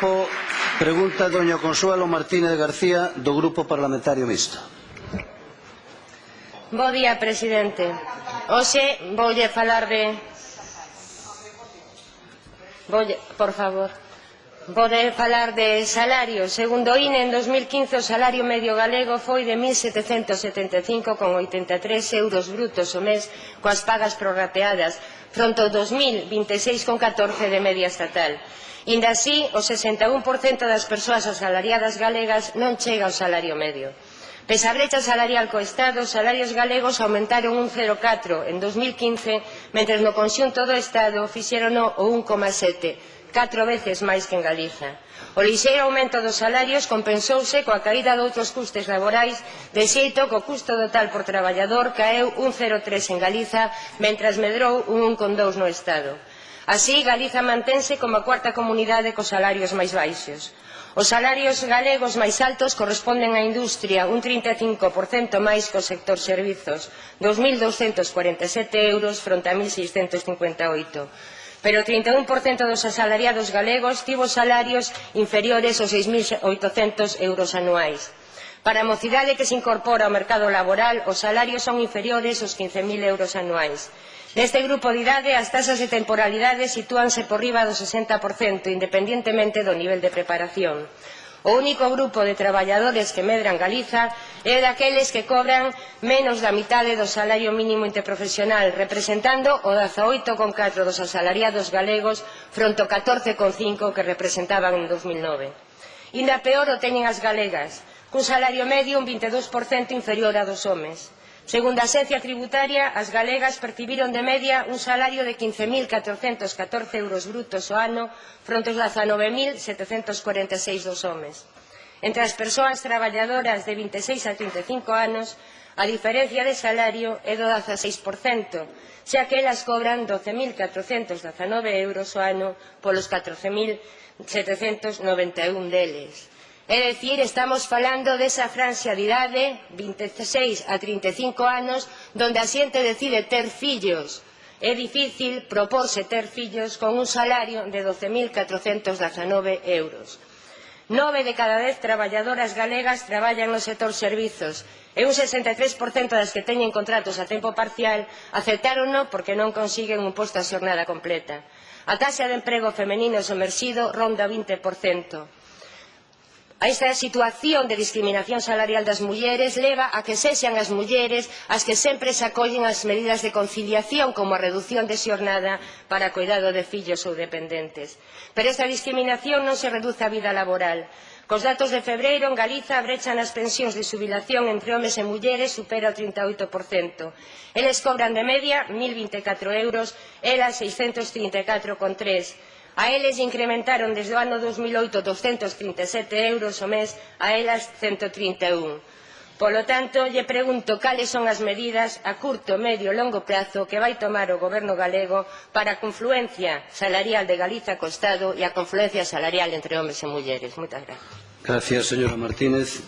tempo. Pregunta doña Consuelo Martínez García, do Grupo Parlamentario Mixto. Bo día, presidente. Hoxe voulle falar de... Voulle... Por favor poder falar de salarios. Segundo o INE, en 2015 o salario medio galego foi de 1.775,83 euros brutos o mes coas pagas prorrateadas, fronte ao 2.026,14 de media estatal. Inda así, o 61% das persoas asalariadas galegas non chega ao salario medio. Pese a brecha salarial co Estado, os salarios galegos aumentaron un 0,4 en 2015, mentres no conxunto do Estado fixeron o 1,7 catro veces máis que en Galiza. O lixeiro aumento dos salarios compensouse coa caída de outros custes laborais, de xeito que o custo total por traballador caeu un 0,3 en Galiza, mentras medrou un 1,2 no Estado. Así, Galiza mantense como a cuarta comunidade cos salarios máis baixos. Os salarios galegos máis altos corresponden á industria un 35% máis que o sector servizos, 2.247 euros fronte a 1.658 pero o 31% dos asalariados galegos tivo salarios inferiores aos 6.800 euros anuais. Para a mocidade que se incorpora ao mercado laboral, os salarios son inferiores aos 15.000 euros anuais. Neste grupo de idade, as tasas de temporalidade sitúanse por riba do 60%, independentemente do nivel de preparación. O único grupo de traballadores que medran Galiza é daqueles que cobran menos da mitade do salario mínimo interprofesional, representando o 18,4 dos asalariados galegos fronte ao 14,5 que representaban en 2009. Inda peor o teñen as galegas, cun salario medio un 22% inferior a dos homes. Segundo a Axencia Tributaria, as galegas percibiron de media un salario de 15.414 euros brutos o ano fronte aos 19.746 dos homes. Entre as persoas traballadoras de 26 a 35 anos, a diferencia de salario é do 16%, xa que elas cobran 12.419 euros o ano polos 14.791 deles. É dicir, estamos falando desa franxa de idade, 26 a 35 anos, donde a xente decide ter fillos. É difícil proporse ter fillos con un salario de 12.419 euros. Nove de cada dez traballadoras galegas traballan no sector servizos e un 63% das que teñen contratos a tempo parcial aceptárono porque non consiguen un posto a xornada completa. A taxa de emprego femenino somerxido ronda o 20%. A esta situación de discriminación salarial das mulleres leva a que sexan as mulleres as que sempre se acollen as medidas de conciliación como a reducción de xornada para cuidado de fillos ou dependentes. Pero esta discriminación non se reduce á vida laboral. Cos datos de febreiro, en Galiza, a brecha nas pensións de subilación entre homes e mulleres supera o 38%. Eles cobran de media 1.024 euros, elas 634,3 euros A eles incrementaron desde o ano 2008 237 euros o mes, a elas 131. Polo tanto, lle pregunto cales son as medidas a curto, medio e longo prazo que vai tomar o goberno galego para a confluencia salarial de Galiza co Estado e a confluencia salarial entre homes e mulleres. Moitas gracias. Gracias, señora Martínez.